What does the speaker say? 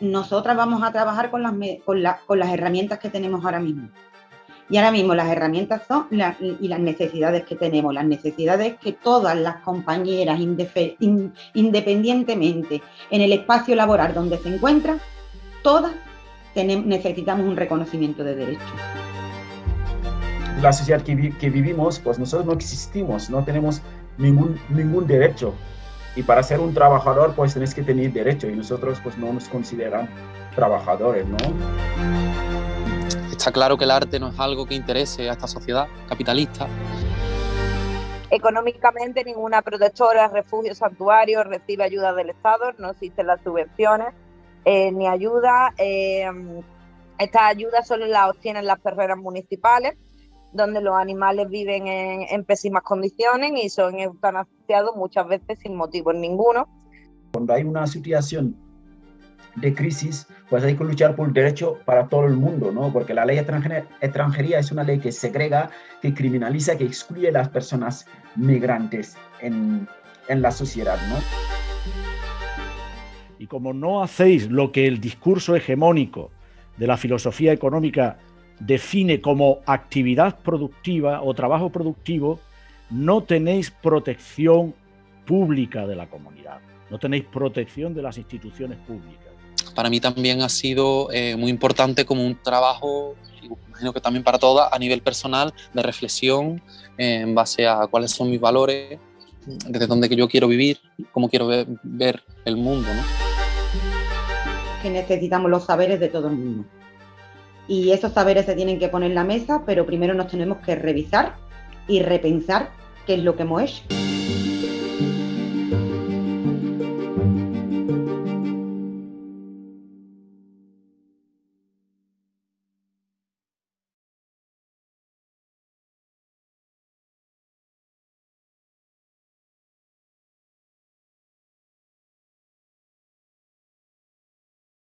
nosotras vamos a trabajar con las, herramientas que tenemos ahora mismo. Y ahora mismo las herramientas son y las necesidades que tenemos, las necesidades que todas las compañeras, independientemente en el espacio laboral donde se encuentran, todas necesitamos un reconocimiento de derechos. La sociedad que, vivimos, pues nosotros no existimos, no tenemos ningún derecho. Y para ser un trabajador, pues tenés que tener derecho y nosotros pues no nos consideran trabajadores, ¿no? Está claro que el arte no es algo que interese a esta sociedad capitalista. Económicamente ninguna protectora, refugio, santuario recibe ayuda del Estado, no existen las subvenciones eh, ni ayuda. Eh, estas ayudas solo las obtienen las perreras municipales, donde los animales viven en, en pésimas condiciones y son eutanasiados muchas veces sin motivo ninguno. Cuando hay una situación de crisis, pues hay que luchar por el derecho para todo el mundo, ¿no? Porque la ley extranjería es una ley que segrega, que criminaliza, que excluye a las personas migrantes en, en la sociedad, ¿no? Y como no hacéis lo que el discurso hegemónico de la filosofía económica define como actividad productiva o trabajo productivo, no tenéis protección pública de la comunidad, no tenéis protección de las instituciones públicas para mí también ha sido eh, muy importante como un trabajo, imagino que también para todas, a nivel personal, de reflexión eh, en base a cuáles son mis valores, desde dónde yo quiero vivir, cómo quiero ver, el mundo. ¿no? Que necesitamos los saberes de todo el mundo. Y esos saberes se tienen que poner en la mesa, pero primero nos tenemos que revisar y repensar qué es lo que hemos hecho.